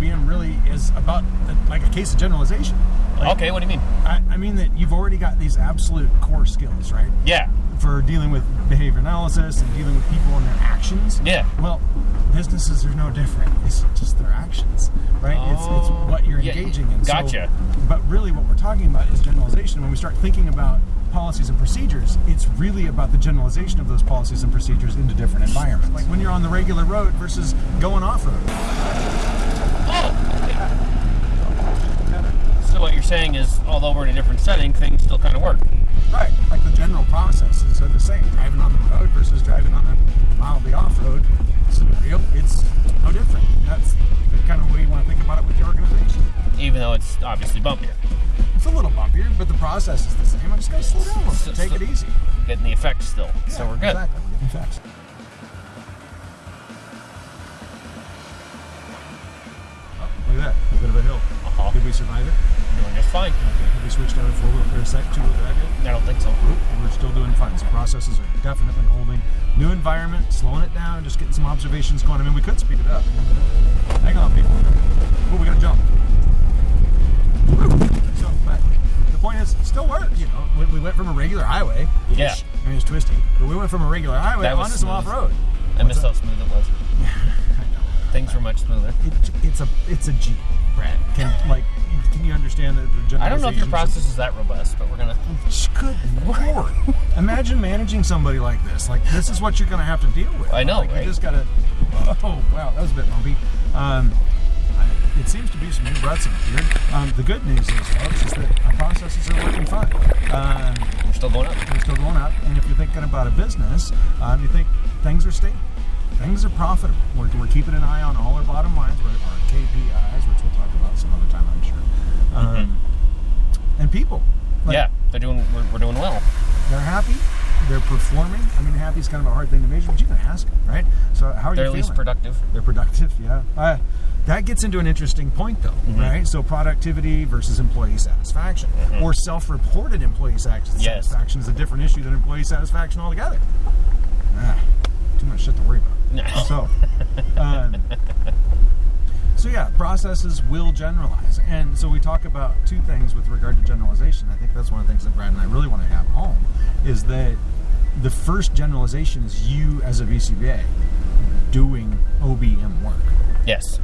should just think of OBM really is about like a case of generalization. Like, okay, what do you mean? I, I mean that you've already got these absolute core skills, right? Yeah. For dealing with behavior analysis and dealing with people and their actions. Yeah. Well, businesses are no different. It's just their actions, right? it's, Oh, it's what you're yeah, engaging in. So- gotcha. but really, what we're talking about is generalization. When we start thinking about policies and procedures, it's really about the generalization of those policies and procedures into different environments. Like when you're on the regular road versus going off road. So what you're saying is, although we're in a different setting, things still kind of work. Right. Like the general processes are the same. Driving on the road versus driving on a mildly off road scenario, it's no different. That's the kind of way you want to think about it with your organization. Even though it's obviously bumpier. It's a little bumpier, but the process is the same. I'm just going to slow down a little So- Take it easy. Getting the effects still. so we're good. Exactly. We're getting. Oh, Uh-huh. Did we survive it? Doing just fine. Okay. Have we switched out of four wheel or a sec two wheel drive yet? I don't think so. We're still doing fine. So processes are definitely holding. New environment, slowing it down, just getting some observations going. I mean, we could speed it up. Hang on, people. Oh, we gotta jump. So, but the point is, it still works. You know, we, we went from a regular highway. Yeah. I mean, it's twisty, but we went from a regular highway onto some smooth. off road. I missed how smooth it was. Things were much smoother. It, it's a it's a Jeep, Can like can you understand the, the I don't know if your process is that robust, but we're gonna. Good lord! Imagine managing somebody like this. Like this is what you're going to have to deal with. I know, Like right? you just got to. Oh wow, that was a bit bumpy. Um, it seems to be some new ruts in here. Um, the good news is, folks, is that our processes are working fine. Um, We're still going up. they're still going up, and if you're thinking about a business, um, you think things are stable, things are profitable. We're, we're keeping an eye on all our bottom lines, our our KPIs, which we'll talk about some other time, I'm sure. Um, and people. Like, yeah, they're doing. We're, we're doing well. they're happy. They're performing. I mean, happy is kind of a hard thing to measure, but you can ask them, right? So, how are you? They're you at least productive. They're productive, yeah. Uh, that gets into an interesting point, though, Mm-hmm. right? So, productivity versus employee satisfaction, or self-reported employee Mm-hmm. Yes. satisfaction is a different issue than employee satisfaction altogether. Ah, too much shit to worry about. No. So, um, so yeah, processes will generalize, and so we talk about two things with regard to generalization. I think that's one of the things that Brad and I really want to have home is that the first generalization is you as a BCBA doing OBM work. Yes,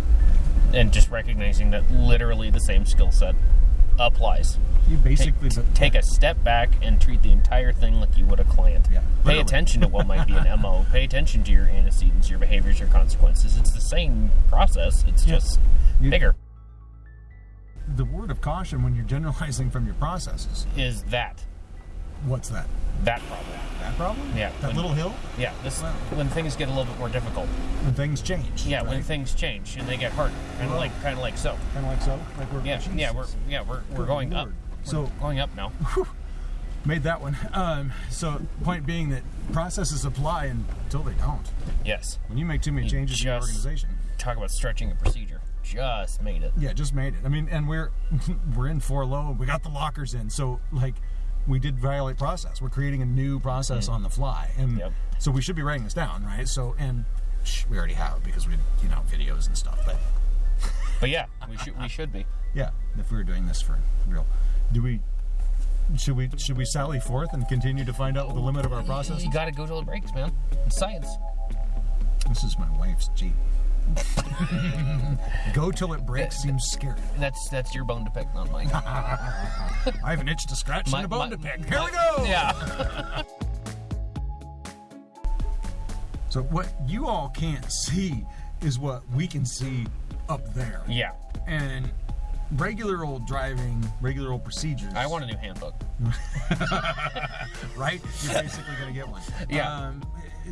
and just recognizing that literally the same skill set applies. You basically take, take a step back and treat the entire thing like you would a client. Yeah, Pay attention to what might be an MO. Pay attention to your antecedents, your behaviors, your consequences. It's the same process. It's Yeah. just You- bigger. the word of caution when you're generalizing from your processes. Is that What's that? that problem? That problem? Yeah, That when- little hill Yeah, this Well- when things get a little bit more difficult. when things change. Yeah, when things change and they get harder, kind of like kind of like so. kind of like so, like we're Yeah, yeah, we're yeah we're we're Good going Lord. up. So- We're going up now. made that one. Um, so point being that processes apply until they don't. Yes. When you make too many You changes in your organization, Talk about stretching a procedure. Just made it. yeah, just made it. I mean, and we're we're in four low. We got the lockers in, so like we did violate process. We're creating a new process on the fly, and Mm. Yep. so we should be writing this down, right? So and shh, we already have because we you know videos and stuff, but But yeah, we should we should be. yeah, if we were doing this for real, do we? Should we should we sally forth and continue to find out the limit of our process You got to go till it breaks, man. It's science. This is my wife's Jeep. Go till it breaks seems scary. That's that's your bone to pick, not mine. I have an itch to scratch My- and a bone my- to pick. Here my- we go. Yeah. So what you all can't see is what we can see up there. yeah. And regular old driving, regular old procedures. I want a new handbook. right? You're basically going to get one. Yeah. Um,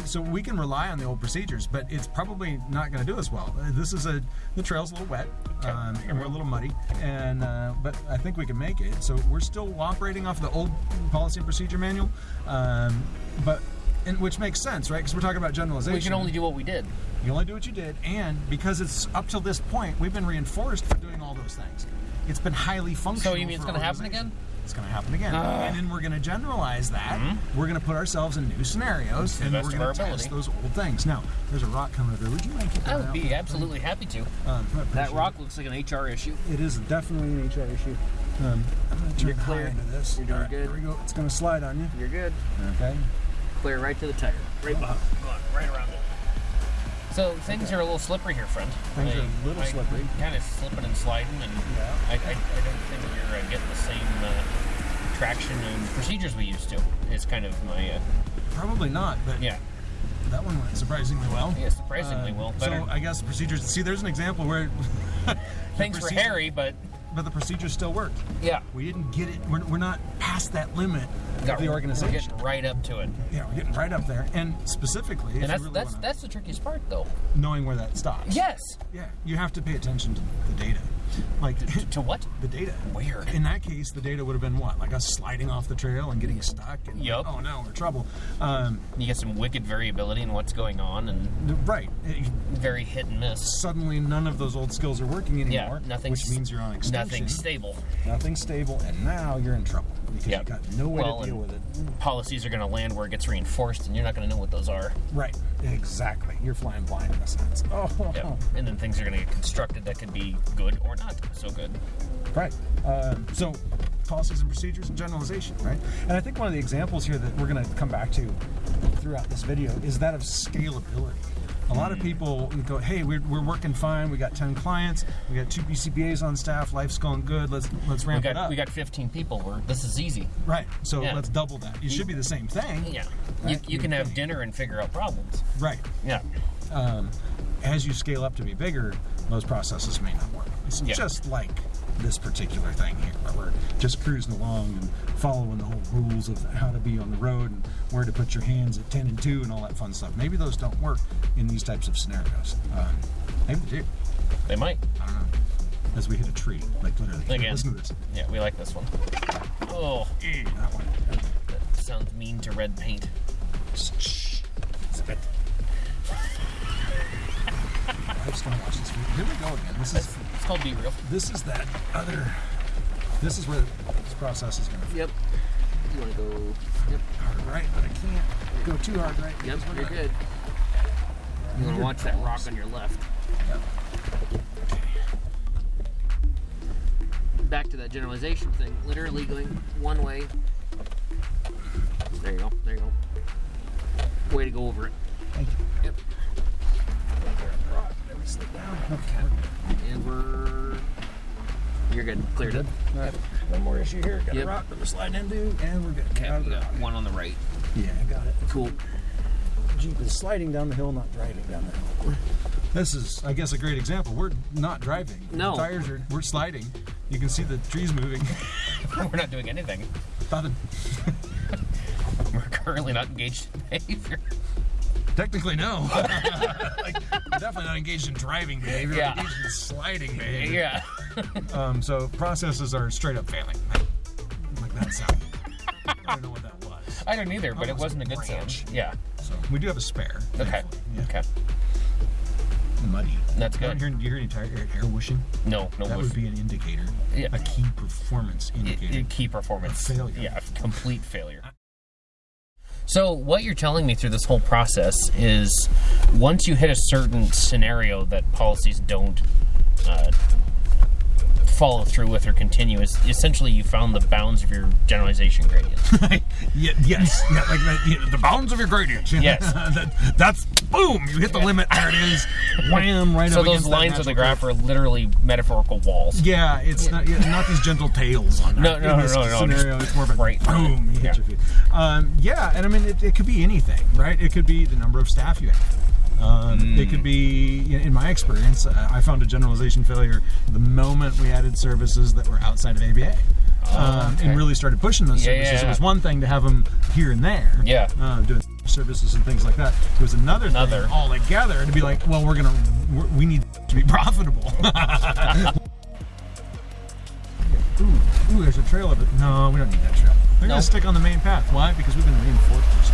so we can rely on the old procedures, but it's probably not going to do us well. This is a the trail's a little wet, um, and we're a little muddy, and uh, but I think we can make it. So we're still operating off the old policy and procedure manual, um, but and which makes sense, right? Because we're talking about generalization. We can only do what we did. You only do what you did, and because it's up till this point, we've been reinforced for those things. It's been highly functional. So you mean it's going to happen again? it's going to happen again. Ah. and then we're going to generalize that. We're going to put ourselves in new scenarios, and we're going to test those old things. Now, there's a rock coming over. Would you mind I that would be absolutely happy to. Um, That rock looks like an HR issue. It. is definitely an HR issue. Um, I'm going to turn You're clear. into this. You're doing right, good. Here we go. It's going to slide on you. You're good. Okay. Clear right to the tire. Right behind. Right around. So things are a little slippery here, friend. Things are a little slippery. Kind of slipping and sliding, and Yeah. I, I, I don't think you're uh, getting the same uh, traction and procedures we used to. Is kind of my uh, Probably not, but yeah. that one went surprisingly well. Yeah, surprisingly Uh, well. So Better. I guess procedures. See, there's an example where Things were procedure- hairy, but but the procedure still worked. yeah, We didn't get it. We're, we're not past that limit got- of the We're organization. getting right up to it, yeah, we're getting right up there. And specifically, if and that's you really that's that's the trickiest part, though. knowing where that stops. Yes. Yeah, you have to pay attention to the data. Like To what? the data. Where? In that case, the data would have been what? Like us sliding off the trail and getting stuck. And Yup. oh no, we're in trouble. Um, You get some wicked variability in what's going on, and right. It- very hit and miss. suddenly, none of those old skills are working anymore. Yeah, nothing's which means you're on extinction. Nothing's stable. Nothing's stable, and now you're in trouble because Yep. you've got no way Well, to deal with it. Policies are going to land where it gets reinforced, and you're not going to know what those are. Right. Exactly. You're flying blind in a sense. Oh. Yep. And then things are going to get constructed that could be good or not so good. Right. Um, so, policies and procedures and generalization, right? And I think one of the examples here that we're going to come back to throughout this video is that of scalability. A lot of people go, "Hey, we're, we're working fine. We got ten clients. We got two BCBA's on staff. Life's going good. Let's let's We ramp it up." we got 15 people. We're, this is easy. right. So Yeah. let's double that. It should be the same thing. Yeah. You, Right. you can have dinner and figure out problems. Right. Yeah. um, as you scale up to be bigger, those processes may not work. It's Yeah. just like this particular thing here, where we're just cruising along and following the whole rules of how to be on the road and where to put your hands at 10 and 2 and all that fun stuff. Maybe those don't work in these types of scenarios. Um, maybe they do. They might. I don't know. As we hit a tree, like literally. Again. Listen to this. Yeah, we like this one. Oh, That one. that sounds mean to red paint. Shh. Spit. I just want to watch this video. Here we go again. This is It's called Be Real. this is that other. This is where this process is going to Yep. You want to go? Yep. hard right, but I can't go too hard right. Yep. because You're gonna- good. You want to watch that rock on your left. Yep. Okay. Back to that generalization thing. Literally going one way. There you go. There you go. Way to go over it. Thank you. Yep. Rock. Let me slip down. Okay. And we're. You're good. Cleared Good. it. All right. One more issue here. Got Yep. a rock that we're sliding into, and we're good. Okay, we got one on the right. Yeah, I got it. Cool. Jeep is sliding down the hill, not driving down the hill. This is, I guess, a great example. We're not driving. No. The tires are. We're sliding. You can see the trees moving. We're not doing anything. Thought it- We're currently not engaged in behavior. Technically, no. like, definitely not engaged in driving behavior. Yeah. Engaged in sliding behavior. Yeah. Um, so processes are straight up failing. Like that sound. I don't know what that was. I don't either, but it wasn't a good branch. sound. Yeah. So we do have a spare. Okay. Yeah. Okay. Muddy. That's good. do you hear any tire air, air whooshing? No, no. That woof. would be an indicator. Yeah. A key performance It- indicator. it- key performance A failure. Yeah, complete failure. So what you're telling me through this whole process is, once you hit a certain scenario that policies don't uh, follow through with or continue, is essentially you found the bounds of your generalization gradient. yeah, yes. Yeah, like that, yeah, the bounds of your gradient. Yes. that, that's boom. You hit the limit. There it is. Wham! Right so those lines of the graph are literally metaphorical walls. Yeah, it's not yeah, not these gentle tails on No, that. no, in this no, no, scenario. just It's more of a right boom. You hit Yeah. your feet. Um, yeah, and I mean it, it could be anything, right? It could be the number of staff you have. Um, It could be, in my experience, I found a generalization failure the moment we added services that were outside of ABA. Um, okay. and really started pushing those Yeah, services. yeah, It was one thing to have them here and there, Yeah. uh, doing services and things like that. It was another, Another. thing all together to be like, well, we're gonna, we're, we need to be profitable. Ooh, ooh, there's a trail of it. No, we don't need that trail. They're No. gonna stick on the main path. Why? Because we've been reinforced.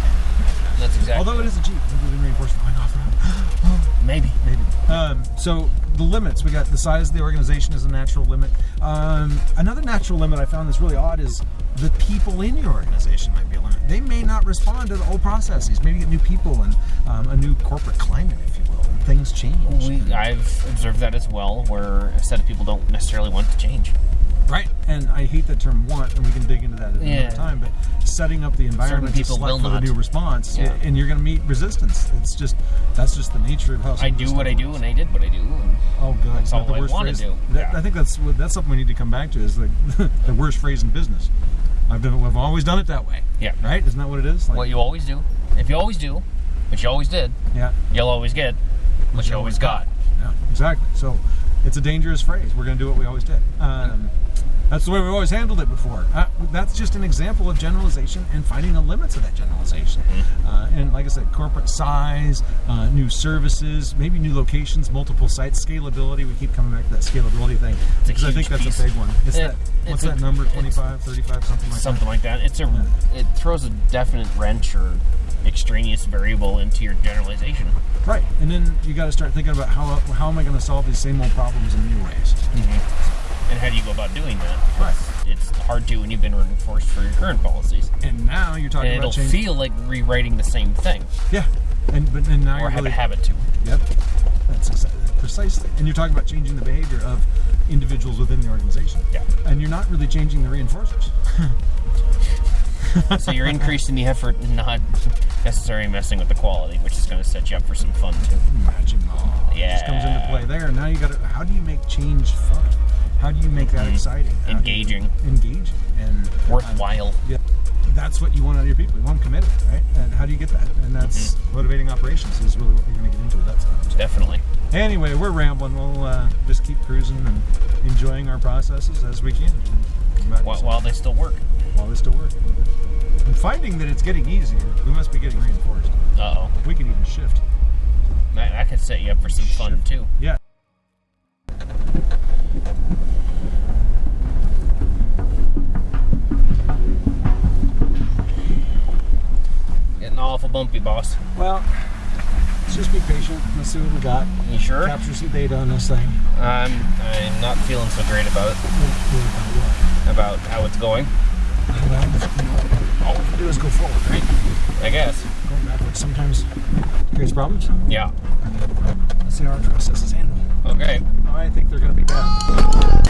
That's exactly. Although it is a Jeep, we've been reinforced for going off road. maybe. Maybe. Um, so the limits we got the size of the organization is a natural limit. Um, another natural limit I found that's really odd is the people in your organization might be a limit. They may not respond to the old processes. Maybe get new people and um, a new corporate climate, if you will. And things change. We, I've observed that as well, where a set of people don't necessarily want to change. Right, and I hate the term "want," and we can dig into that at Yeah. another time. But setting up the environment to people select will for the new response, Yeah. and you're going to meet resistance. It's just that's just the nature of how I do what I do, and I did what I do. And Oh, God, That's all the I worst wanna phrase- do. that- Yeah. I think that's that's something we need to come back to. Is like the worst phrase in business. I've done. I've always done it that way. Yeah. Right? Isn't that what it is? Like, what you always do, if you always do, which you always did, yeah. you'll always get what you always got. Yeah, exactly. So it's a dangerous phrase. We're going to do what we always did. Um, that's the way we've always handled it before. Uh, that's just an example of generalization and finding the limits of that generalization. Mm-hmm. Uh, and like I said, corporate size, uh, new services, maybe new locations, multiple sites, scalability. We keep coming back to that scalability thing because I think that's piece. a big one. It's It- that, what's it's a- that number? it's- 25, 35, something like Something like that. It's a it throws a definite wrench or extraneous variable into your generalization. Right. And then you got to start thinking about how, how am I going to solve these same old problems in new ways? And how do you go about doing that? Right. It's hard to when you've been reinforced for your current policies. And now you're talking about. And it'll change. feel like rewriting the same thing, Yeah, and but and now or you're have really, a habit to. Yep, that's precisely. And you're talking about changing the behavior of individuals within the organization. Yeah. And you're not really changing the reinforcers. So you're increasing the effort, and not necessarily messing with the quality, which is going to set you up for some fun too. Magic ball just comes into play there. Now you got to. How do you make change fun? How do you make that exciting? How Engaging. engaging, and Worthwhile. yeah, that's what you want out of your people. You want them committed, right? And how do you get that? And that's motivating operations is really what we're going to get into at that time. So Definitely. Anyway, we're rambling. We'll uh, just keep cruising and enjoying our processes as we can. While, while they still work. while they still work. And finding that it's getting easier, we must be getting reinforced. Uh oh. We can even shift. That, that could set you up for some fun too. Yeah. Awful bumpy, boss. Well, let's just be patient. Let's see what we got. You sure? Capture some data on this thing. I'm I'm not feeling so great about it, about how it's going. Well, all we can do is go forward, right? I guess. Going backwards sometimes creates problems. Yeah. Let's see how our process is handled. Okay. I think they're going to be bad.